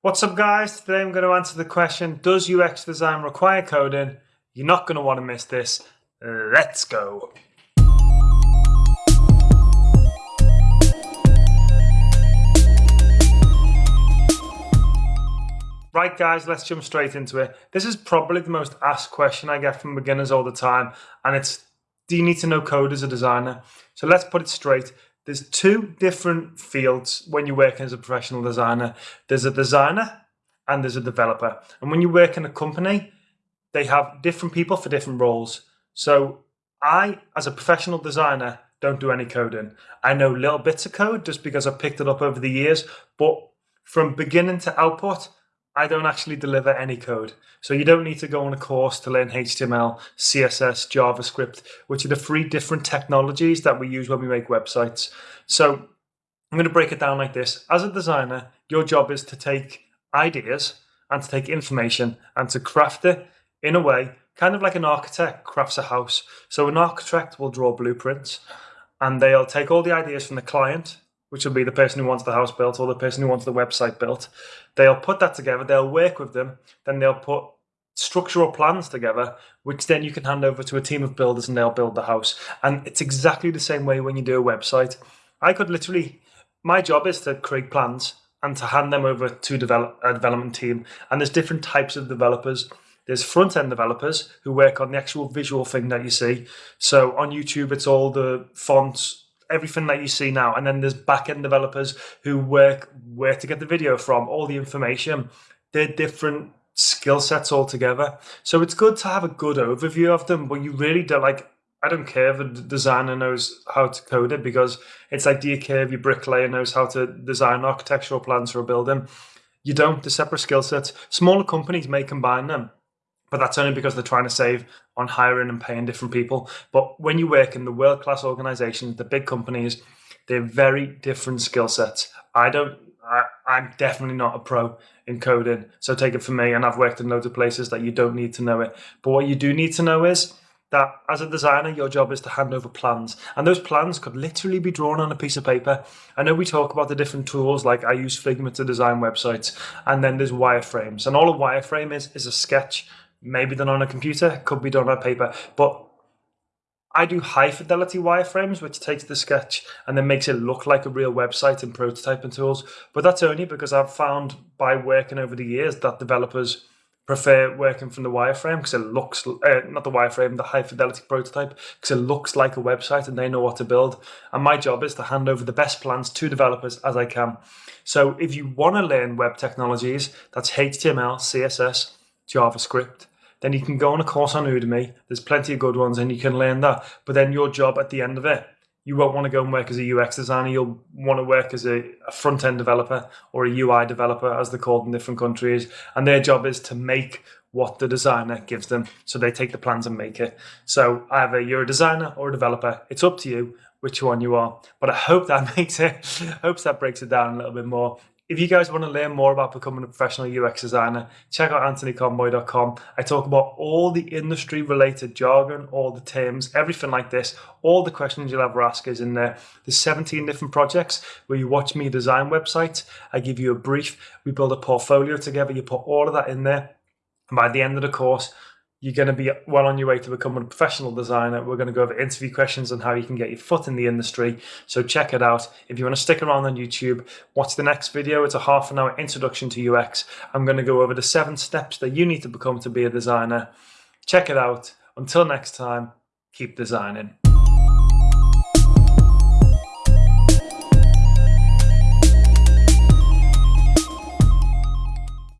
What's up guys? Today I'm going to answer the question, does UX design require coding? You're not going to want to miss this. Let's go. Right guys, let's jump straight into it. This is probably the most asked question I get from beginners all the time and it's, do you need to know code as a designer? So let's put it straight there's two different fields when you're working as a professional designer. There's a designer and there's a developer. And when you work in a company, they have different people for different roles. So I, as a professional designer, don't do any coding. I know little bits of code just because I've picked it up over the years, but from beginning to output, I don't actually deliver any code. So you don't need to go on a course to learn HTML, CSS, JavaScript, which are the three different technologies that we use when we make websites. So I'm going to break it down like this. As a designer, your job is to take ideas and to take information and to craft it in a way, kind of like an architect crafts a house. So an architect will draw blueprints and they'll take all the ideas from the client which will be the person who wants the house built or the person who wants the website built. They'll put that together, they'll work with them, then they'll put structural plans together, which then you can hand over to a team of builders and they'll build the house. And it's exactly the same way when you do a website. I could literally, my job is to create plans and to hand them over to develop, a development team. And there's different types of developers. There's front end developers who work on the actual visual thing that you see. So on YouTube, it's all the fonts, everything that you see now. And then there's back-end developers who work where to get the video from, all the information. They're different skill sets altogether. So it's good to have a good overview of them, but you really don't like I don't care if a designer knows how to code it because it's like, do you care if your bricklayer knows how to design architectural plans for a building? You don't, the separate skill sets. Smaller companies may combine them but that's only because they're trying to save on hiring and paying different people. But when you work in the world class organizations, the big companies, they're very different skill sets. I don't, I, I'm definitely not a pro in coding. So take it from me. And I've worked in loads of places that you don't need to know it. But what you do need to know is that as a designer, your job is to hand over plans. And those plans could literally be drawn on a piece of paper. I know we talk about the different tools, like I use Figma to design websites, and then there's wireframes. And all a wireframe is, is a sketch maybe done on a computer, could be done on paper. But I do high fidelity wireframes, which takes the sketch and then makes it look like a real website and prototyping tools. But that's only because I've found by working over the years that developers prefer working from the wireframe because it looks, uh, not the wireframe, the high fidelity prototype, because it looks like a website and they know what to build. And my job is to hand over the best plans to developers as I can. So if you want to learn web technologies, that's HTML, CSS, JavaScript, then you can go on a course on Udemy. There's plenty of good ones and you can learn that. But then your job at the end of it, you won't want to go and work as a UX designer. You'll want to work as a, a front end developer or a UI developer, as they're called in different countries. And their job is to make what the designer gives them. So they take the plans and make it. So either you're a designer or a developer. It's up to you which one you are. But I hope that makes it, hopes that breaks it down a little bit more. If you guys want to learn more about becoming a professional UX designer, check out anthonyconboy.com. I talk about all the industry related jargon, all the terms, everything like this. All the questions you'll ever ask is in there. There's 17 different projects where you watch me design websites. I give you a brief. We build a portfolio together. You put all of that in there. And by the end of the course, you're going to be well on your way to becoming a professional designer. We're going to go over interview questions on how you can get your foot in the industry. So check it out. If you want to stick around on YouTube, watch the next video. It's a half an hour introduction to UX. I'm going to go over the seven steps that you need to become to be a designer. Check it out. Until next time, keep designing.